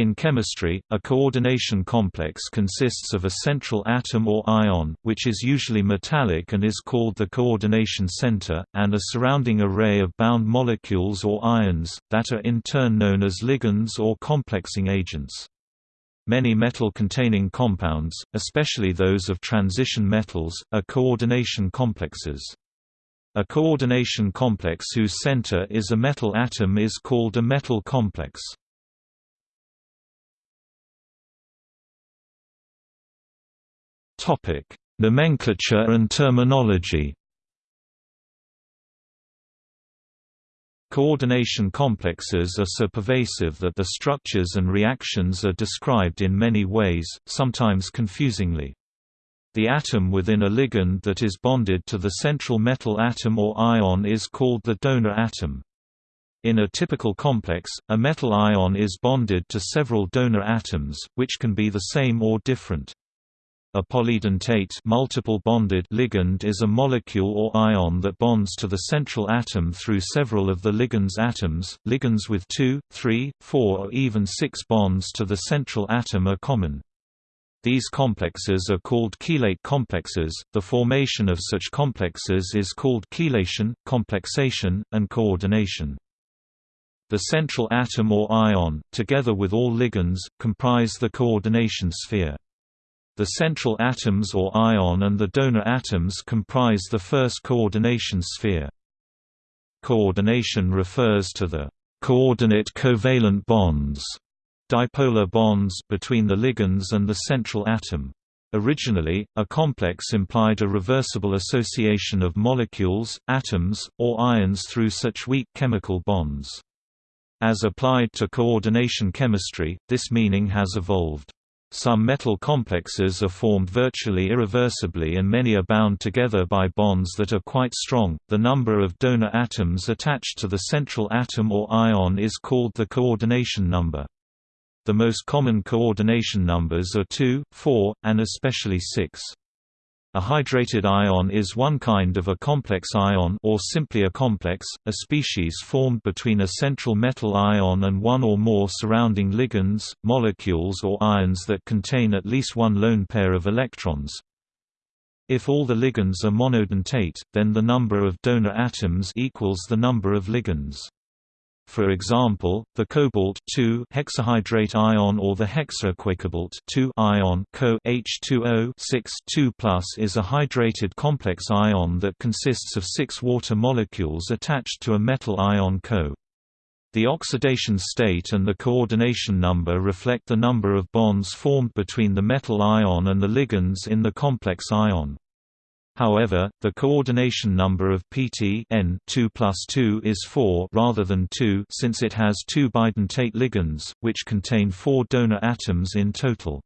In chemistry, a coordination complex consists of a central atom or ion, which is usually metallic and is called the coordination center, and a surrounding array of bound molecules or ions, that are in turn known as ligands or complexing agents. Many metal-containing compounds, especially those of transition metals, are coordination complexes. A coordination complex whose center is a metal atom is called a metal complex. Topic: Nomenclature and terminology. Coordination complexes are so pervasive that the structures and reactions are described in many ways, sometimes confusingly. The atom within a ligand that is bonded to the central metal atom or ion is called the donor atom. In a typical complex, a metal ion is bonded to several donor atoms, which can be the same or different. A polydentate multiple bonded ligand is a molecule or ion that bonds to the central atom through several of the ligand's atoms. Ligands with 2, 3, 4 or even 6 bonds to the central atom are common. These complexes are called chelate complexes. The formation of such complexes is called chelation, complexation, and coordination. The central atom or ion, together with all ligands, comprise the coordination sphere. The central atoms or ion and the donor atoms comprise the first coordination sphere. Coordination refers to the coordinate covalent bonds dipolar bonds between the ligands and the central atom. Originally, a complex implied a reversible association of molecules, atoms, or ions through such weak chemical bonds. As applied to coordination chemistry, this meaning has evolved. Some metal complexes are formed virtually irreversibly and many are bound together by bonds that are quite strong. The number of donor atoms attached to the central atom or ion is called the coordination number. The most common coordination numbers are 2, 4, and especially 6. A hydrated ion is one kind of a complex ion or simply a complex, a species formed between a central metal ion and one or more surrounding ligands, molecules or ions that contain at least one lone pair of electrons. If all the ligands are monodentate, then the number of donor atoms equals the number of ligands. For example, the cobalt hexahydrate ion or the hexaaquacobalt ion Co H2O 2 is a hydrated complex ion that consists of six water molecules attached to a metal ion Co. The oxidation state and the coordination number reflect the number of bonds formed between the metal ion and the ligands in the complex ion. However, the coordination number of PT N 2 plus 2 is 4 rather than 2 since it has two bidentate ligands, which contain four donor atoms in total.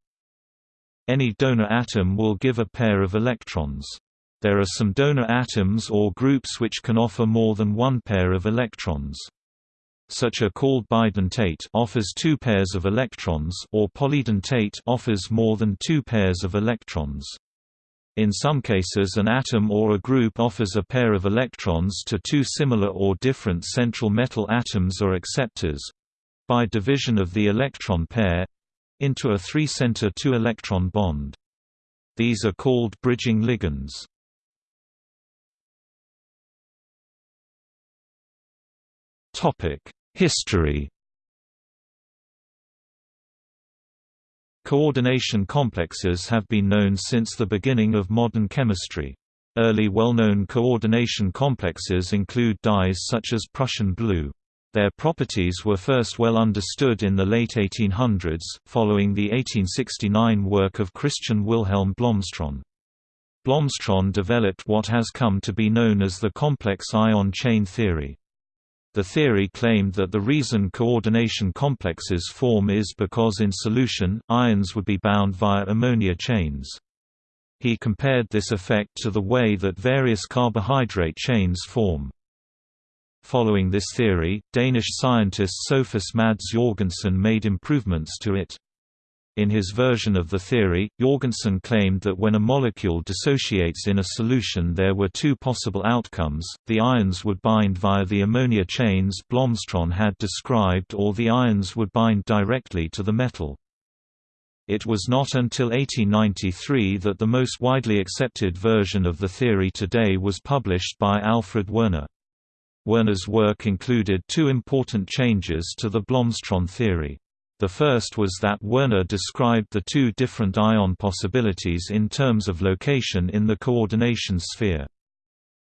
Any donor atom will give a pair of electrons. There are some donor atoms or groups which can offer more than one pair of electrons. Such a called bidentate offers two pairs of electrons or polydentate offers more than two pairs of electrons. In some cases an atom or a group offers a pair of electrons to two similar or different central metal atoms or acceptors—by division of the electron pair—into a three-center two-electron bond. These are called bridging ligands. History Coordination complexes have been known since the beginning of modern chemistry. Early well-known coordination complexes include dyes such as Prussian blue. Their properties were first well understood in the late 1800s, following the 1869 work of Christian Wilhelm Blomstrand. Blomstrand developed what has come to be known as the complex ion chain theory. The theory claimed that the reason coordination complexes form is because in solution, ions would be bound via ammonia chains. He compared this effect to the way that various carbohydrate chains form. Following this theory, Danish scientist Sophus Mads Jorgensen made improvements to it. In his version of the theory, Jorgensen claimed that when a molecule dissociates in a solution there were two possible outcomes, the ions would bind via the ammonia chains Blomstrand had described or the ions would bind directly to the metal. It was not until 1893 that the most widely accepted version of the theory today was published by Alfred Werner. Werner's work included two important changes to the Blomstrand theory. The first was that Werner described the two different ion possibilities in terms of location in the coordination sphere.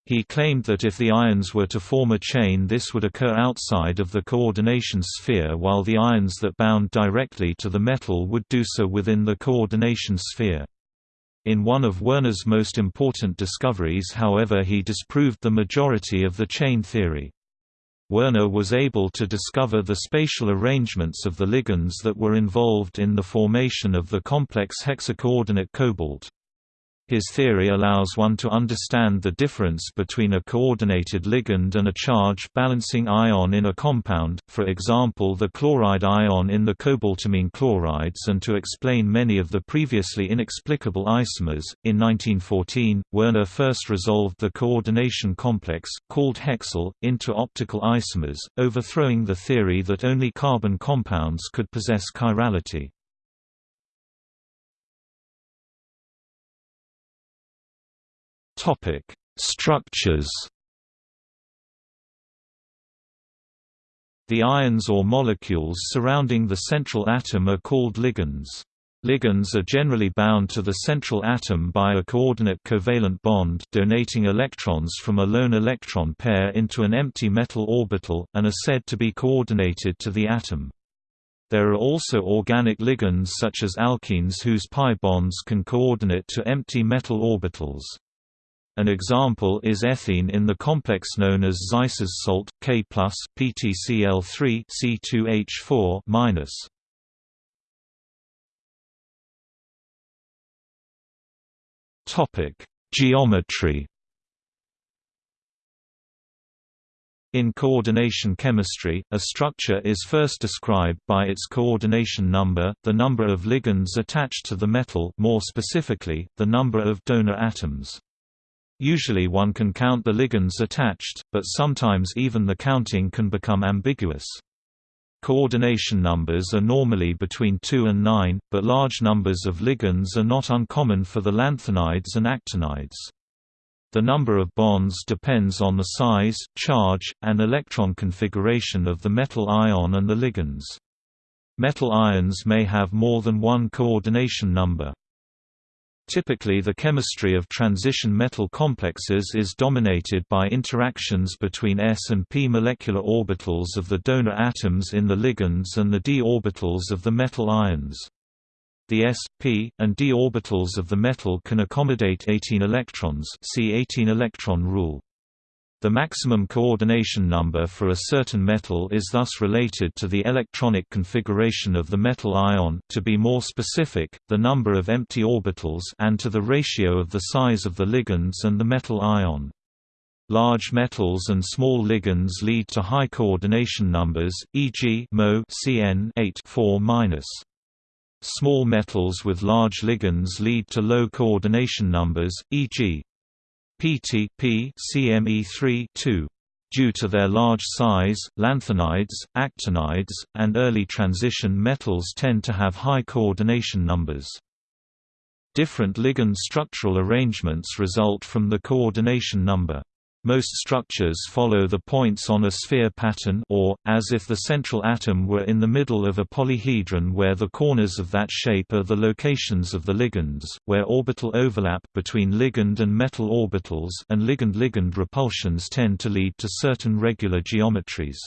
He claimed that if the ions were to form a chain this would occur outside of the coordination sphere while the ions that bound directly to the metal would do so within the coordination sphere. In one of Werner's most important discoveries however he disproved the majority of the chain theory. Werner was able to discover the spatial arrangements of the ligands that were involved in the formation of the complex hexacoordinate cobalt. His theory allows one to understand the difference between a coordinated ligand and a charge-balancing ion in a compound, for example the chloride ion in the cobaltamine chlorides and to explain many of the previously inexplicable isomers. In 1914, Werner first resolved the coordination complex, called hexol, into optical isomers, overthrowing the theory that only carbon compounds could possess chirality. Topic: Structures. The ions or molecules surrounding the central atom are called ligands. Ligands are generally bound to the central atom by a coordinate covalent bond donating electrons from a lone electron pair into an empty metal orbital, and are said to be coordinated to the atom. There are also organic ligands such as alkenes whose pi bonds can coordinate to empty metal orbitals. An example is ethene in the complex known as Zeise's salt, K+, PTCl3 C2H4-. Topic: Geometry. In coordination chemistry, a structure is first described by its coordination number, the number of ligands attached to the metal more specifically, the number of donor atoms. Usually one can count the ligands attached, but sometimes even the counting can become ambiguous. Coordination numbers are normally between 2 and 9, but large numbers of ligands are not uncommon for the lanthanides and actinides. The number of bonds depends on the size, charge, and electron configuration of the metal ion and the ligands. Metal ions may have more than one coordination number. Typically the chemistry of transition metal complexes is dominated by interactions between s and p molecular orbitals of the donor atoms in the ligands and the d orbitals of the metal ions. The s, p, and d orbitals of the metal can accommodate 18 electrons see 18 electron rule. The maximum coordination number for a certain metal is thus related to the electronic configuration of the metal ion to be more specific, the number of empty orbitals and to the ratio of the size of the ligands and the metal ion. Large metals and small ligands lead to high coordination numbers, e.g. Mo Cn 8 4 Small metals with large ligands lead to low coordination numbers, e.g. PTP CME3 2. Due to their large size, lanthanides, actinides, and early transition metals tend to have high coordination numbers. Different ligand structural arrangements result from the coordination number. Most structures follow the points on a sphere pattern or, as if the central atom were in the middle of a polyhedron where the corners of that shape are the locations of the ligands, where orbital overlap between ligand and metal orbitals and ligand-ligand repulsions tend to lead to certain regular geometries.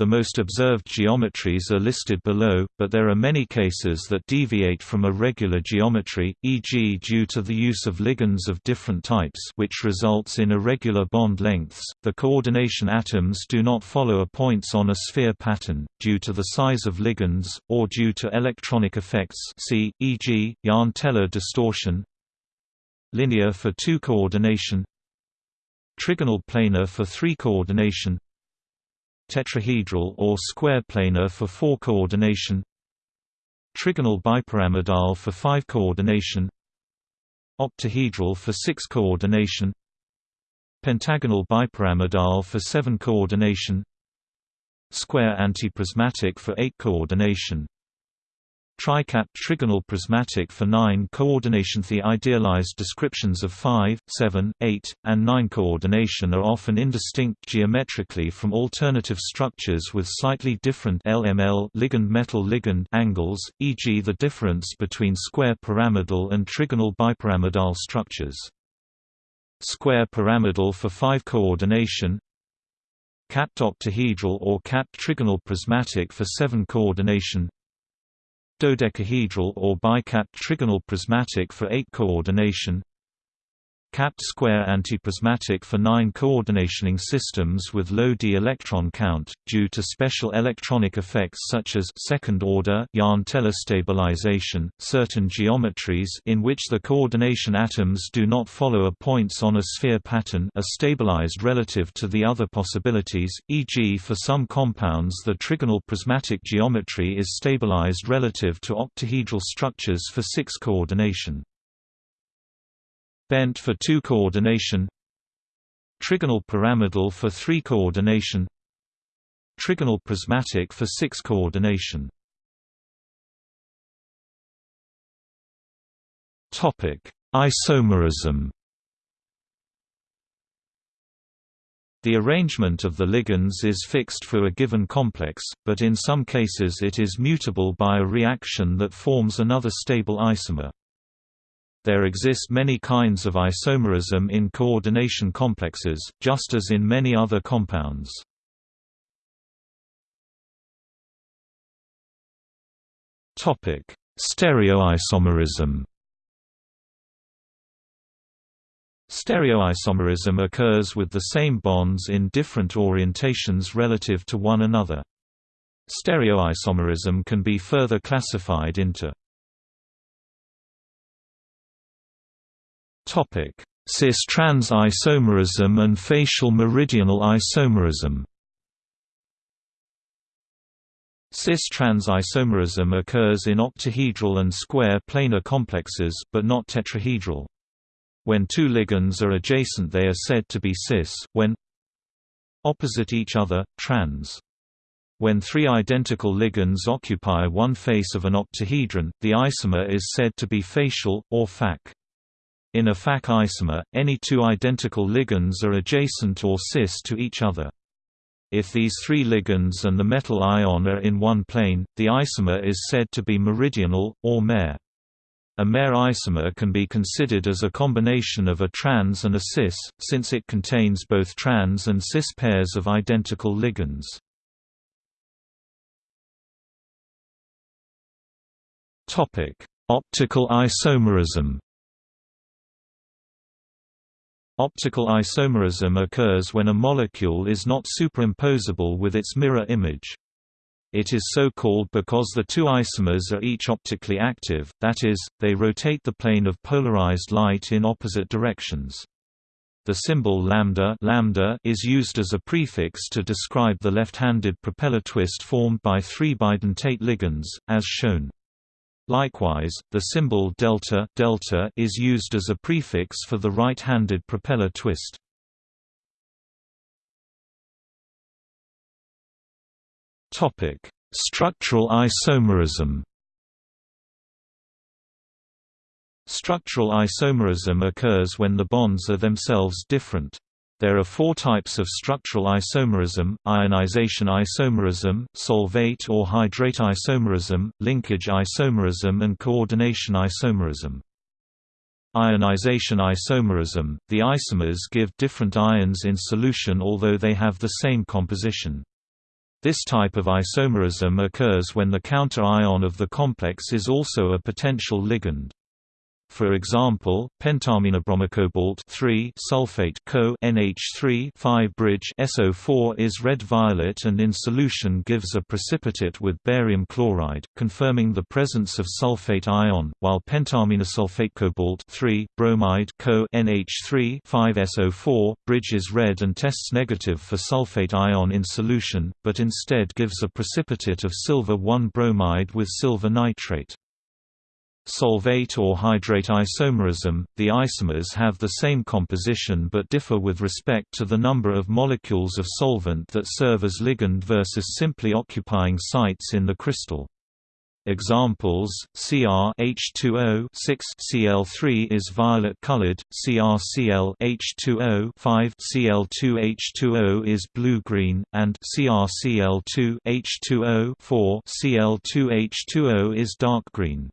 The most observed geometries are listed below, but there are many cases that deviate from a regular geometry, e.g. due to the use of ligands of different types which results in irregular bond lengths. The coordination atoms do not follow a points on a sphere pattern, due to the size of ligands, or due to electronic effects see, e.g., Jahn-Teller distortion Linear for two coordination Trigonal planar for three coordination tetrahedral or square planar for four coordination trigonal bipyramidal for 5 coordination octahedral for 6 coordination pentagonal bipyramidal for 7 coordination square antiprismatic for 8 coordination Tricapped trigonal prismatic for 9 coordination The idealized descriptions of 5, 7, 8, and 9 coordination are often indistinct geometrically from alternative structures with slightly different LML ligand-metal ligand angles, e.g. the difference between square pyramidal and trigonal bipyramidal structures. Square pyramidal for 5 coordination Capped octahedral or capped trigonal prismatic for 7 coordination dodecahedral or bicapped trigonal prismatic for 8 coordination capped square antiprismatic for 9 coordinationing systems with low d electron count, due to special electronic effects such as second-order Jahn-Teller stabilization, certain geometries in which the coordination atoms do not follow a points on a sphere pattern are stabilized relative to the other possibilities, e.g. for some compounds the trigonal prismatic geometry is stabilized relative to octahedral structures for 6 coordination. Bent for 2 coordination Trigonal pyramidal for 3 coordination Trigonal prismatic for 6 coordination Topic: Isomerism. The arrangement of the ligands is fixed for a given complex, but in some cases it is mutable by a reaction that forms another stable isomer. There exist many kinds of isomerism in coordination complexes, just as in many other compounds. Topic: Stereoisomerism Stereoisomerism occurs with the same bonds in different orientations relative to one another. Stereoisomerism can be further classified into Cis-trans isomerism and facial meridional isomerism Cis-trans isomerism occurs in octahedral and square planar complexes, but not tetrahedral. When two ligands are adjacent they are said to be cis, when opposite each other, trans. When three identical ligands occupy one face of an octahedron, the isomer is said to be facial, or FAC. In a FAC isomer, any two identical ligands are adjacent or cis to each other. If these three ligands and the metal ion are in one plane, the isomer is said to be meridional, or mer. A mer isomer can be considered as a combination of a trans and a cis, since it contains both trans and cis pairs of identical ligands. Optical isomerism Optical isomerism occurs when a molecule is not superimposable with its mirror image. It is so called because the two isomers are each optically active, that is, they rotate the plane of polarized light in opposite directions. The symbol lambda, lambda is used as a prefix to describe the left-handed propeller twist formed by three bidentate ligands, as shown. Likewise, the symbol delta, delta is used as a prefix for the right-handed propeller twist. Topic: Structural isomerism. Structural isomerism occurs when the bonds are themselves different. There are four types of structural isomerism, ionization isomerism, solvate or hydrate isomerism, linkage isomerism and coordination isomerism. Ionization isomerism – The isomers give different ions in solution although they have the same composition. This type of isomerism occurs when the counter ion of the complex is also a potential ligand. For example, pentaamminebromocobalt 3 sulfate Co NH3 5 bridge SO4 is red-violet and in solution gives a precipitate with barium chloride, confirming the presence of sulfate ion, while pentaminosulfate cobalt 3 bromide Co NH3 5 SO4 bridge is red and tests negative for sulfate ion in solution, but instead gives a precipitate of silver 1 bromide with silver nitrate. Solvate or hydrate isomerism, the isomers have the same composition but differ with respect to the number of molecules of solvent that serve as ligand versus simply occupying sites in the crystal. Examples: Cr H2O 6 Cl3 is violet colored, CrCl H2O 5 Cl2 H2O is blue-green, and CrCl2 H2O 4 Cl2 H2O is dark green.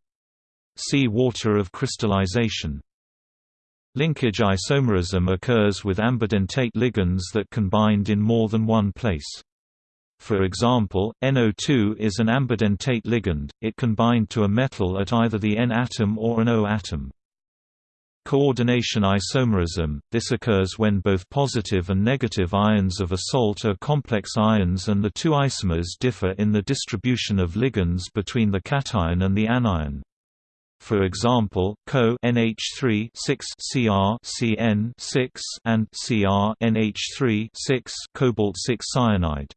See water of crystallization. Linkage isomerism occurs with ambidentate ligands that can bind in more than one place. For example, NO2 is an ambidentate ligand, it can bind to a metal at either the N atom or an O atom. Coordination isomerism – This occurs when both positive and negative ions of a salt are complex ions and the two isomers differ in the distribution of ligands between the cation and the anion. For example, Co NH3 6 Cr Cn 6 and Cr NH3 6 cobalt 6 cyanide.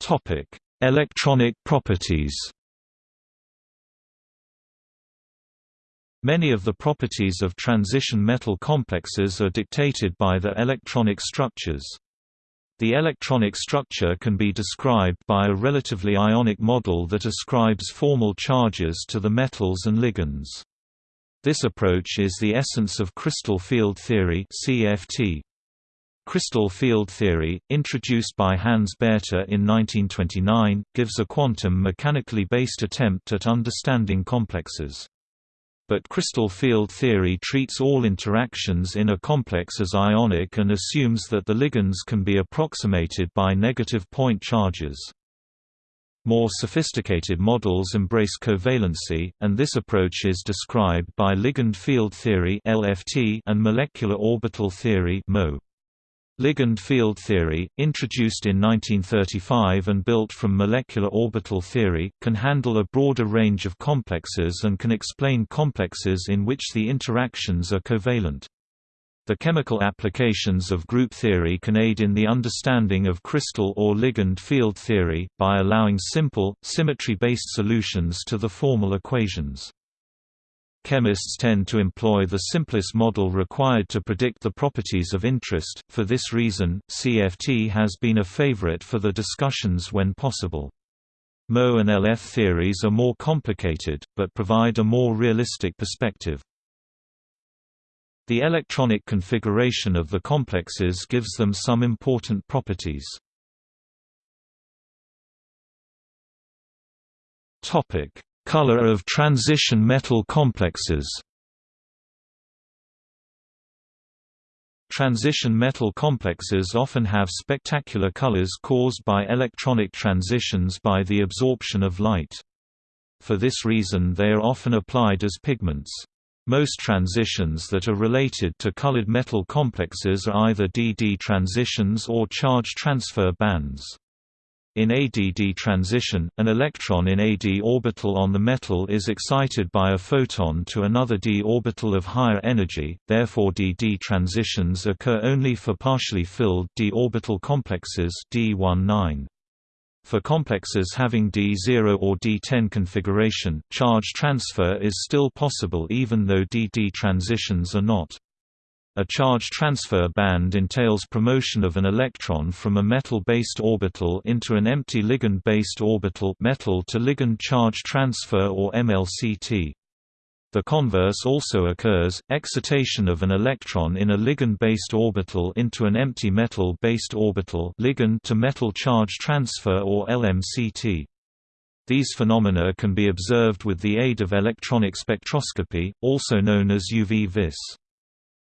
Topic: Electronic properties. Many of the properties of transition metal complexes are dictated by their electronic structures. The electronic structure can be described by a relatively ionic model that ascribes formal charges to the metals and ligands. This approach is the essence of crystal field theory CFT. Crystal field theory, introduced by Hans Bethe in 1929, gives a quantum mechanically based attempt at understanding complexes but crystal field theory treats all interactions in a complex as ionic and assumes that the ligands can be approximated by negative point charges. More sophisticated models embrace covalency, and this approach is described by ligand field theory and molecular orbital theory MO. Ligand field theory, introduced in 1935 and built from molecular orbital theory, can handle a broader range of complexes and can explain complexes in which the interactions are covalent. The chemical applications of group theory can aid in the understanding of crystal or ligand field theory, by allowing simple, symmetry-based solutions to the formal equations. Chemists tend to employ the simplest model required to predict the properties of interest, for this reason, CFT has been a favorite for the discussions when possible. MO and LF theories are more complicated, but provide a more realistic perspective. The electronic configuration of the complexes gives them some important properties. Topic: Color of transition metal complexes Transition metal complexes often have spectacular colors caused by electronic transitions by the absorption of light. For this reason they are often applied as pigments. Most transitions that are related to colored metal complexes are either DD transitions or charge transfer bands. In ADD transition, an electron in a d orbital on the metal is excited by a photon to another d orbital of higher energy, therefore DD transitions occur only for partially filled d orbital complexes D19. For complexes having D0 or D10 configuration, charge transfer is still possible even though DD transitions are not. A charge transfer band entails promotion of an electron from a metal-based orbital into an empty ligand-based orbital metal to ligand charge transfer or MLCT. The converse also occurs, excitation of an electron in a ligand-based orbital into an empty metal-based orbital ligand to metal charge transfer or LMCT. These phenomena can be observed with the aid of electronic spectroscopy, also known as UV-vis.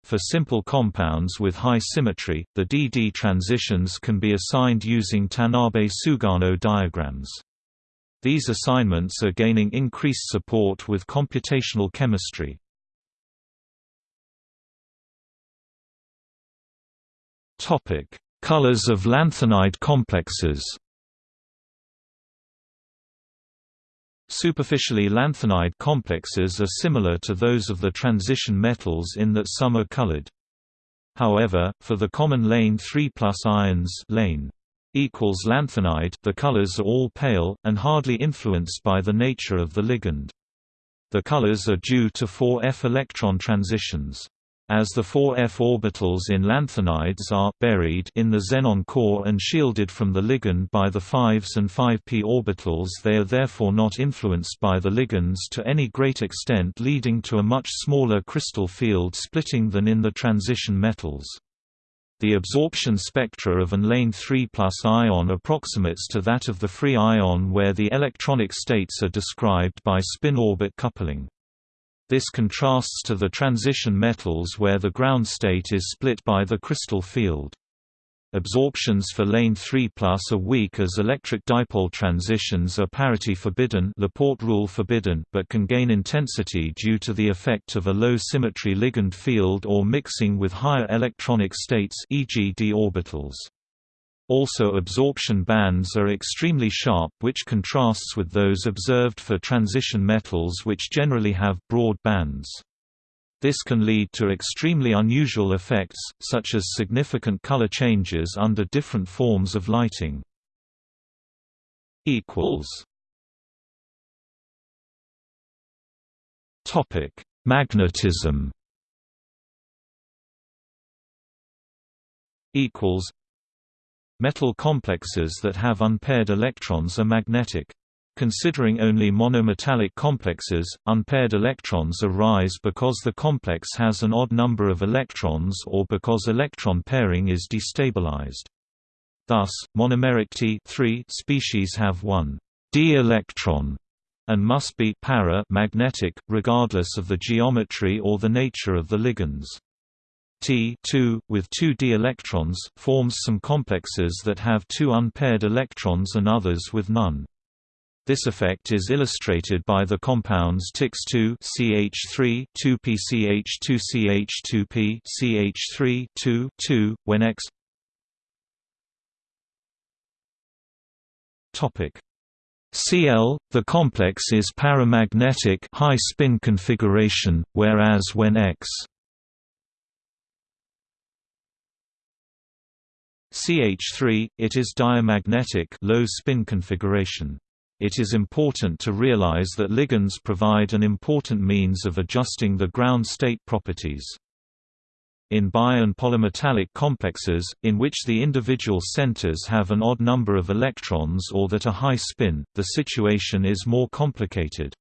For simple compounds with high symmetry, the DD transitions can be assigned using Tanabe-Sugano diagrams. These assignments are gaining increased support with computational chemistry. Colors of lanthanide complexes. Superficially lanthanide complexes are similar to those of the transition metals in that some are colored. However, for the common lane 3 ions lane equals lanthanide the colors are all pale, and hardly influenced by the nature of the ligand. The colors are due to 4f electron transitions. As the 4f orbitals in lanthanides are buried in the xenon core and shielded from the ligand by the 5s and 5p orbitals they are therefore not influenced by the ligands to any great extent leading to a much smaller crystal field splitting than in the transition metals. The absorption spectra of an lane 3 ion approximates to that of the free ion where the electronic states are described by spin-orbit coupling. This contrasts to the transition metals where the ground state is split by the crystal field. Absorptions for lane 3 plus are weak as electric dipole transitions are parity forbidden Laporte rule forbidden but can gain intensity due to the effect of a low symmetry ligand field or mixing with higher electronic states e.g. d orbitals. Also absorption bands are extremely sharp which contrasts with those observed for transition metals which generally have broad bands. This can lead to extremely unusual effects, such as significant color changes under different forms of lighting. Topic Magnetism equals Metal complexes that have unpaired electrons are magnetic. Considering only monometallic complexes, unpaired electrons arise because the complex has an odd number of electrons or because electron pairing is destabilized. Thus, monomeric T species have one d electron and must be para magnetic, regardless of the geometry or the nature of the ligands. T with two d electrons, forms some complexes that have two unpaired electrons and others with none. This effect is illustrated by the compounds TIX2 CH3 2PCH2CH2P CH3 2 2 when X Topic Cl the complex is paramagnetic high spin configuration whereas when X CH3, it is diamagnetic low spin configuration. It is important to realize that ligands provide an important means of adjusting the ground state properties. In bi- and polymetallic complexes, in which the individual centers have an odd number of electrons or that are high spin, the situation is more complicated.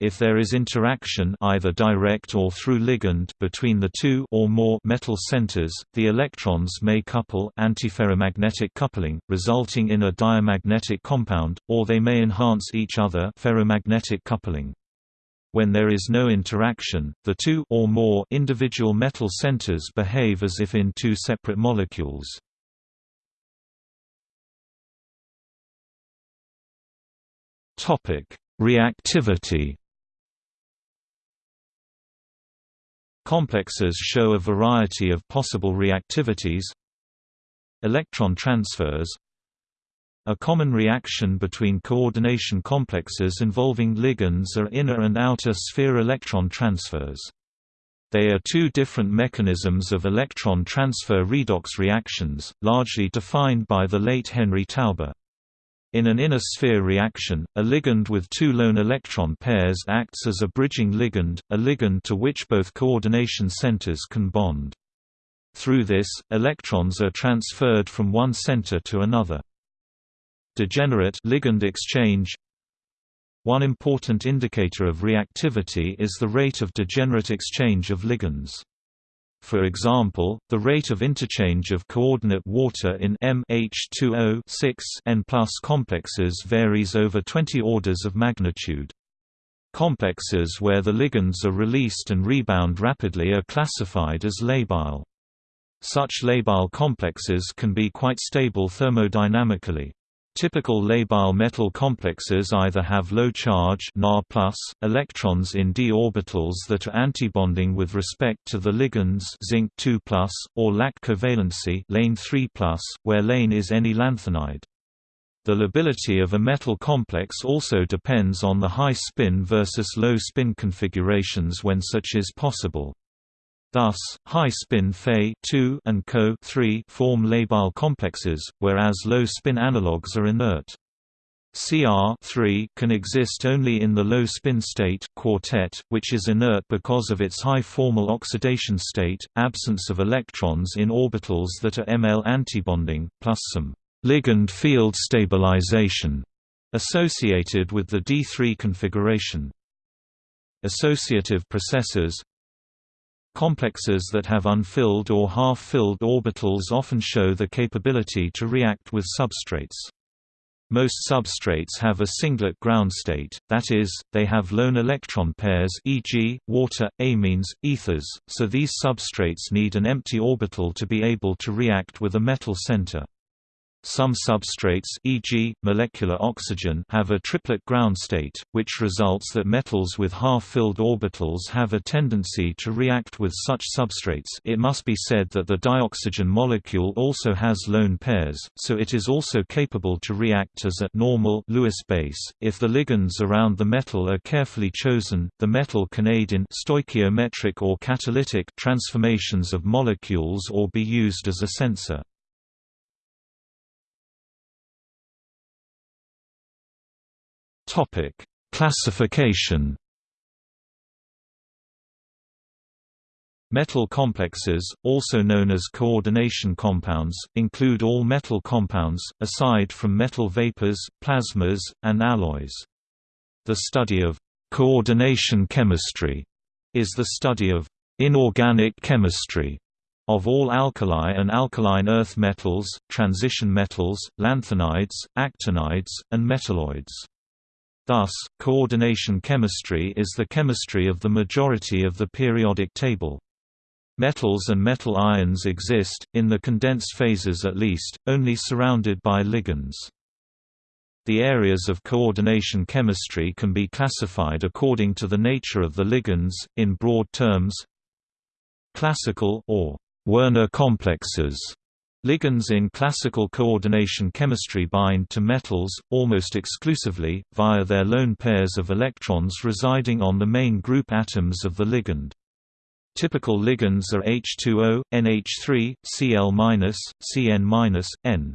If there is interaction either direct or through ligand between the two or more metal centers, the electrons may couple antiferromagnetic coupling, resulting in a diamagnetic compound, or they may enhance each other ferromagnetic coupling. When there is no interaction, the two or more individual metal centers behave as if in two separate molecules. Reactivity Complexes show a variety of possible reactivities Electron transfers A common reaction between coordination complexes involving ligands are inner and outer sphere electron transfers. They are two different mechanisms of electron transfer redox reactions, largely defined by the late Henry Taube. In an inner sphere reaction, a ligand with two lone electron pairs acts as a bridging ligand, a ligand to which both coordination centers can bond. Through this, electrons are transferred from one center to another. Degenerate ligand exchange One important indicator of reactivity is the rate of degenerate exchange of ligands. For example, the rate of interchange of coordinate water in MH2O 6 N complexes varies over 20 orders of magnitude. Complexes where the ligands are released and rebound rapidly are classified as labile. Such labile complexes can be quite stable thermodynamically. Typical labile metal complexes either have low charge Na electrons in d orbitals that are antibonding with respect to the ligands zinc 2 or lack covalency lane 3 where lane is any lanthanide. The lability of a metal complex also depends on the high spin versus low spin configurations when such is possible. Thus, high-spin Fe and Co form labile complexes, whereas low-spin analogues are inert. Cr can exist only in the low-spin state quartet, which is inert because of its high formal oxidation state, absence of electrons in orbitals that are ML antibonding, plus some ligand field stabilization associated with the D3 configuration. Associative processes Complexes that have unfilled or half-filled orbitals often show the capability to react with substrates. Most substrates have a singlet ground state, that is, they have lone electron pairs e.g., water, amines, ethers, so these substrates need an empty orbital to be able to react with a metal center. Some substrates e.g., molecular oxygen have a triplet ground state, which results that metals with half-filled orbitals have a tendency to react with such substrates it must be said that the dioxygen molecule also has lone pairs, so it is also capable to react as a normal Lewis base. If the ligands around the metal are carefully chosen, the metal can aid in stoichiometric or catalytic transformations of molecules or be used as a sensor. Topic: Classification. Metal complexes, also known as coordination compounds, include all metal compounds, aside from metal vapors, plasmas, and alloys. The study of coordination chemistry is the study of inorganic chemistry of all alkali and alkaline earth metals, transition metals, lanthanides, actinides, and metalloids. Thus, coordination chemistry is the chemistry of the majority of the periodic table. Metals and metal ions exist, in the condensed phases at least, only surrounded by ligands. The areas of coordination chemistry can be classified according to the nature of the ligands, in broad terms classical or Werner complexes Ligands in classical coordination chemistry bind to metals, almost exclusively, via their lone pairs of electrons residing on the main group atoms of the ligand. Typical ligands are H2O, NH3, Cl-, Cn-, N.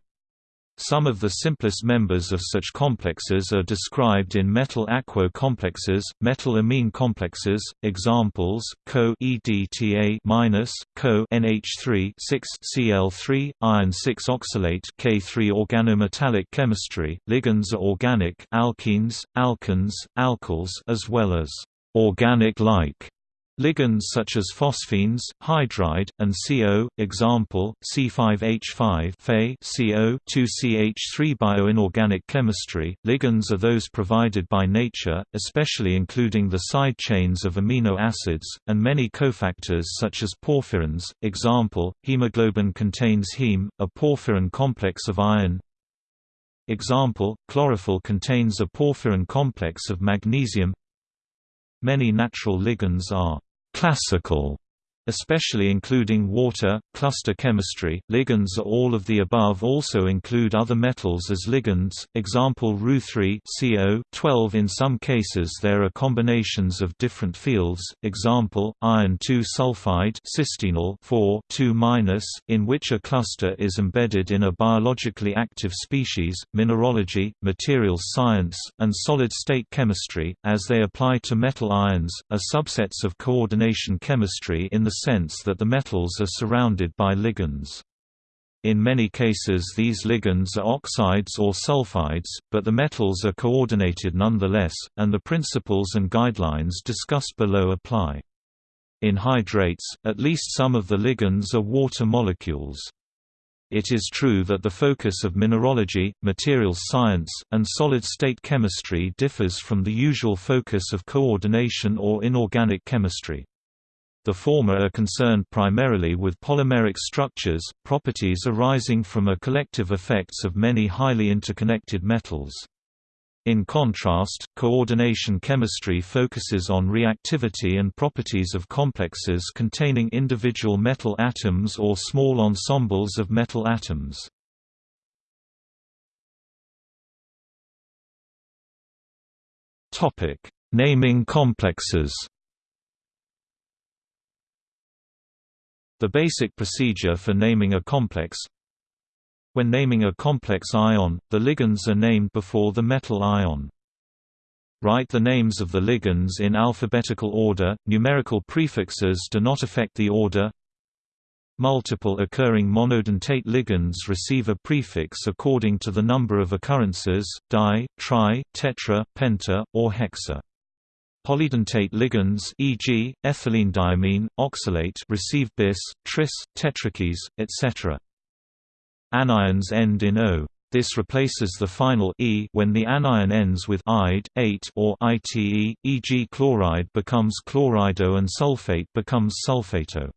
Some of the simplest members of such complexes are described in metal-aquo complexes, metal-amine complexes. Examples: Co-EDTA-, Co NH3 Cl3, iron 6 oxalate K3 organometallic chemistry. Ligands are organic alkenes, alkanes, alkyls as well as organic-like Ligands such as phosphines, hydride, and CO, example, C5H5 Fe CO 2CH3 Bioinorganic chemistry, ligands are those provided by nature, especially including the side chains of amino acids, and many cofactors such as porphyrins, example, hemoglobin contains heme, a porphyrin complex of iron, Example, chlorophyll contains a porphyrin complex of magnesium. Many natural ligands are classical especially including water, cluster chemistry. Ligands are all of the above also include other metals as ligands, example Ru3 CO 12 In some cases there are combinations of different fields, example, iron 2 sulfide cysteine 4 2 in which a cluster is embedded in a biologically active species. Mineralogy, materials science, and solid-state chemistry, as they apply to metal ions, are subsets of coordination chemistry in the sense that the metals are surrounded by ligands. In many cases these ligands are oxides or sulfides, but the metals are coordinated nonetheless, and the principles and guidelines discussed below apply. In hydrates, at least some of the ligands are water molecules. It is true that the focus of mineralogy, materials science, and solid-state chemistry differs from the usual focus of coordination or inorganic chemistry. The former are concerned primarily with polymeric structures, properties arising from a collective effects of many highly interconnected metals. In contrast, coordination chemistry focuses on reactivity and properties of complexes containing individual metal atoms or small ensembles of metal atoms. Naming complexes The basic procedure for naming a complex when naming a complex ion, the ligands are named before the metal ion. Write the names of the ligands in alphabetical order, numerical prefixes do not affect the order. Multiple occurring monodentate ligands receive a prefix according to the number of occurrences, di, tri, tetra, penta, or hexa. Polydentate ligands e.g., ethylenediamine, oxalate receive bis, tris, tetrakis, etc. Anions end in O. This replaces the final e when the anion ends with ide, ate or ite, e.g. chloride becomes chlorido and sulfate becomes sulfato.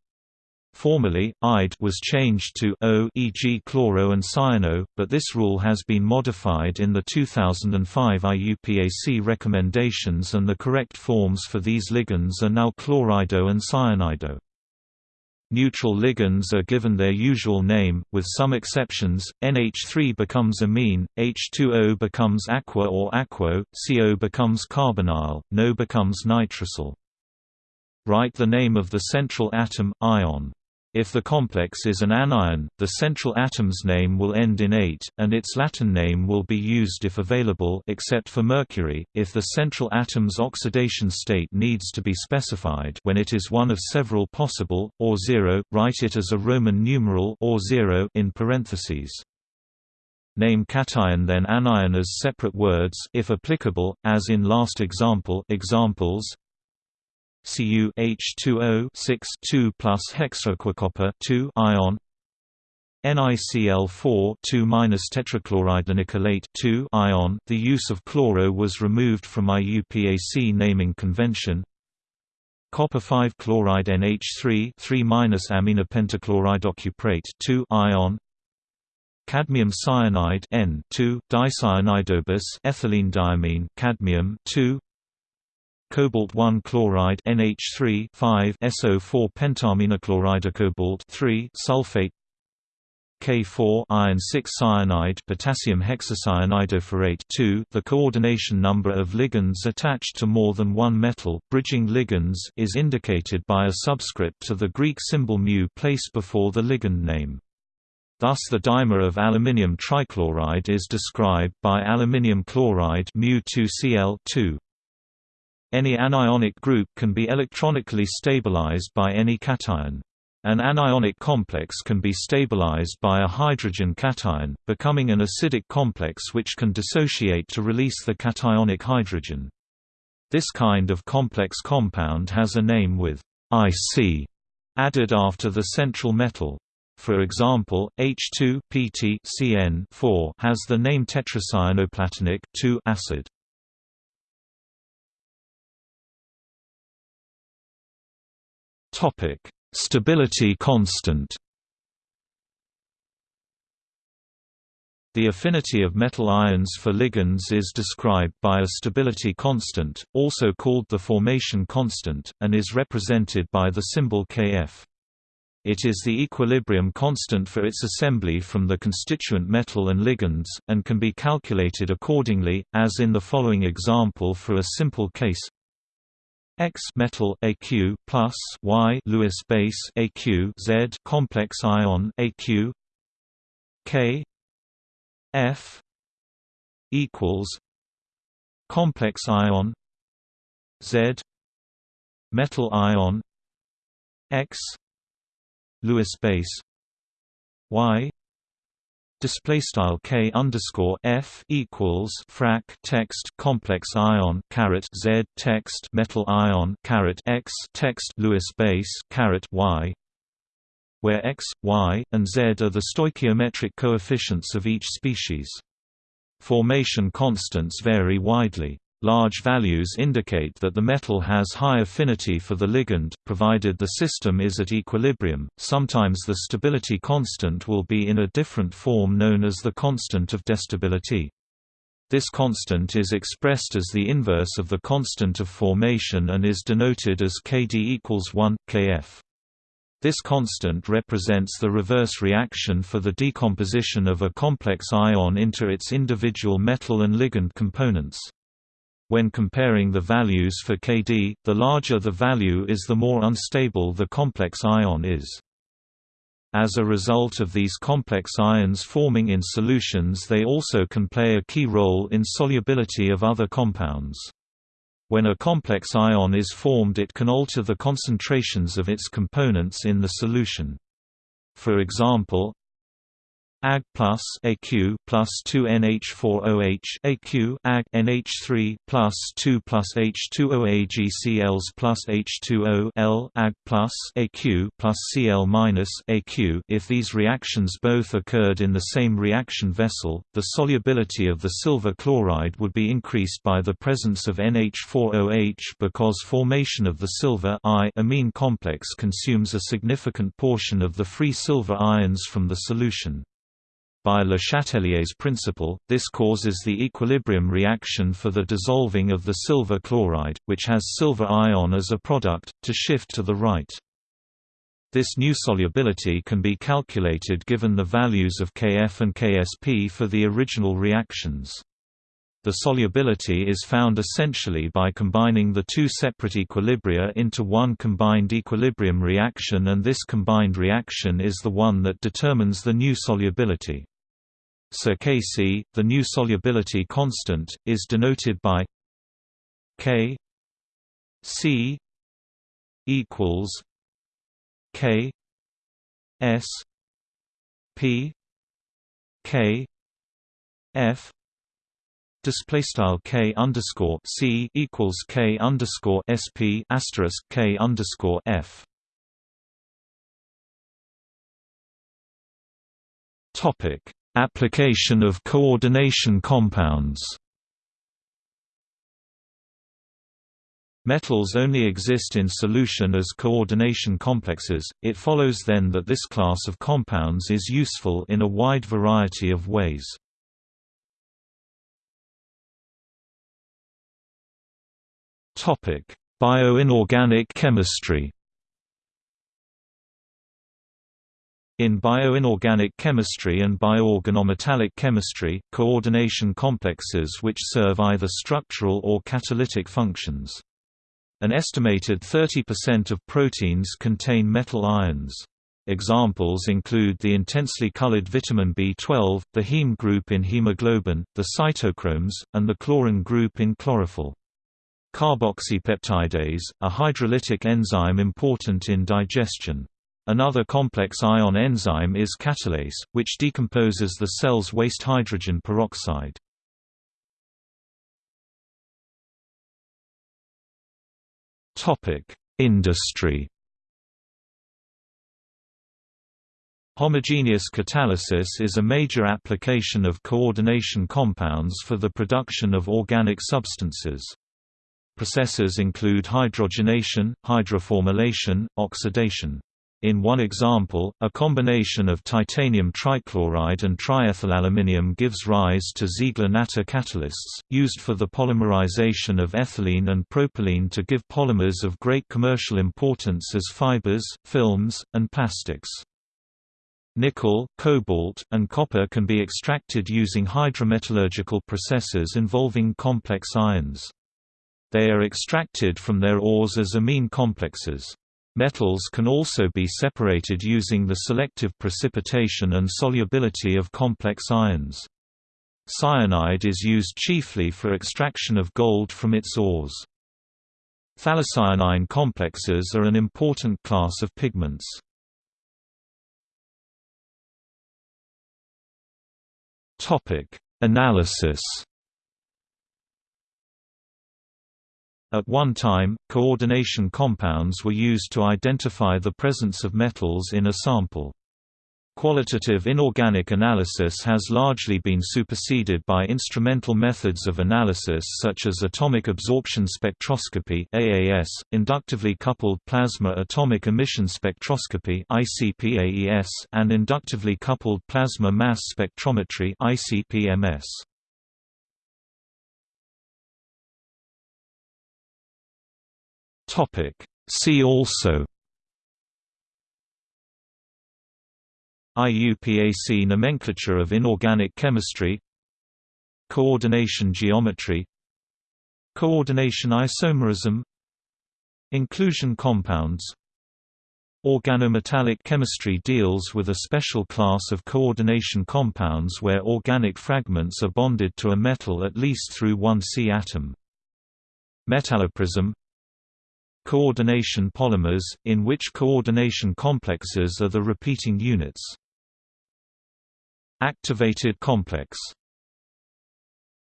Formerly, ide was changed to O e.g. chloro and cyano, but this rule has been modified in the 2005 IUPAC recommendations and the correct forms for these ligands are now chlorido and cyanido. Neutral ligands are given their usual name, with some exceptions, NH3 becomes ammine, H2O becomes aqua or aquo, CO becomes carbonyl, NO becomes nitrosyl. Write the name of the central atom, ion. If the complex is an anion, the central atom's name will end in ate, and its Latin name will be used if available except for mercury, if the central atom's oxidation state needs to be specified when it is one of several possible, or zero, write it as a Roman numeral or zero in parentheses. Name cation then anion as separate words if applicable, as in last example examples, Cu H2O 6 2 plus hexaaquacopper 2 ion NiCl4 2 minus tetrachloride 2 ion. The use of chloro was removed from IUPAC naming convention. Copper 5 chloride NH3 3 minus amminepentachloridocuprate 2 ion. Cadmium cyanide N 2 dicyanidobis ethylenediamine cadmium 2 cobalt 1 chloride NH3 5 SO4 pentaamminechloridocobalt 3 sulfate K4 iron 6 cyanide potassium hexacyanidoferrate 2 The coordination number of ligands attached to more than one metal bridging ligands is indicated by a subscript to the Greek symbol mu placed before the ligand name. Thus the dimer of aluminium trichloride is described by aluminium chloride mu2Cl2. Any anionic group can be electronically stabilized by any cation. An anionic complex can be stabilized by a hydrogen cation, becoming an acidic complex which can dissociate to release the cationic hydrogen. This kind of complex compound has a name with IC added after the central metal. For example, H2 PT CN4 has the name tetracyanoplatinic acid. Topic: Stability constant. The affinity of metal ions for ligands is described by a stability constant, also called the formation constant, and is represented by the symbol Kf. It is the equilibrium constant for its assembly from the constituent metal and ligands, and can be calculated accordingly, as in the following example for a simple case X metal AQ plus Y Lewis base AQ Z complex ion AQ K F equals complex ion Z metal ion X Lewis base Y display style k underscore f equals frac text complex ion caret z text metal ion caret x text Lewis base caret y where x, y, and z are the stoichiometric coefficients of each species. Formation constants vary widely. Large values indicate that the metal has high affinity for the ligand, provided the system is at equilibrium. Sometimes the stability constant will be in a different form known as the constant of destability. This constant is expressed as the inverse of the constant of formation and is denoted as Kd equals 1, Kf. This constant represents the reverse reaction for the decomposition of a complex ion into its individual metal and ligand components. When comparing the values for Kd, the larger the value is the more unstable the complex ion is. As a result of these complex ions forming in solutions they also can play a key role in solubility of other compounds. When a complex ion is formed it can alter the concentrations of its components in the solution. For example, Ag plus Aq plus 2 NH4OH Aq Ag NH3 plus 2 plus H2O AgCls plus H2O L Ag plus Aq plus Cl minus Aq. If these reactions both occurred in the same reaction vessel, the solubility of the silver chloride would be increased by the presence of NH4OH because formation of the silver I ammine complex consumes a significant portion of the free silver ions from the solution. By Le Chatelier's principle, this causes the equilibrium reaction for the dissolving of the silver chloride, which has silver ion as a product, to shift to the right. This new solubility can be calculated given the values of Kf and Ksp for the original reactions. The solubility is found essentially by combining the two separate equilibria into one combined equilibrium reaction and this combined reaction is the one that determines the new solubility. So Kc, the new solubility constant, is denoted by K C equals K S P K F display style k underscore c equals k underscore sp asterisk k underscore f. Topic Application of coordination compounds. Metals only exist in solution as coordination complexes, it follows then that this class of compounds is useful in a wide variety of ways. Bioinorganic chemistry In bioinorganic chemistry and bioorganometallic chemistry, coordination complexes which serve either structural or catalytic functions. An estimated 30% of proteins contain metal ions. Examples include the intensely colored vitamin B12, the heme group in hemoglobin, the cytochromes, and the chlorin group in chlorophyll. Carboxypeptidase, a hydrolytic enzyme important in digestion. Another complex ion enzyme is catalase, which decomposes the cell's waste hydrogen peroxide. Industry Homogeneous catalysis is a major application of coordination compounds for the production of organic substances. Processes include hydrogenation, hydroformylation, oxidation. In one example, a combination of titanium trichloride and triethylaluminium gives rise to Ziegler-Natta catalysts, used for the polymerization of ethylene and propylene to give polymers of great commercial importance as fibers, films, and plastics. Nickel, cobalt, and copper can be extracted using hydrometallurgical processes involving complex ions. They are extracted from their ores as ammine complexes. Metals can also be separated using the selective precipitation and solubility of complex ions. Cyanide is used chiefly for extraction of gold from its ores. Phthalocyanine complexes are an important class of pigments. Analysis At one time, coordination compounds were used to identify the presence of metals in a sample. Qualitative inorganic analysis has largely been superseded by instrumental methods of analysis such as atomic absorption spectroscopy (AAS), inductively coupled plasma atomic emission spectroscopy (ICP-AES), and inductively coupled plasma mass spectrometry (ICP-MS). Topic: See also IUPAC nomenclature of inorganic chemistry Coordination geometry Coordination isomerism Inclusion compounds Organometallic chemistry deals with a special class of coordination compounds where organic fragments are bonded to a metal at least through one C atom. Metalloprism Coordination polymers, in which coordination complexes are the repeating units. Activated complex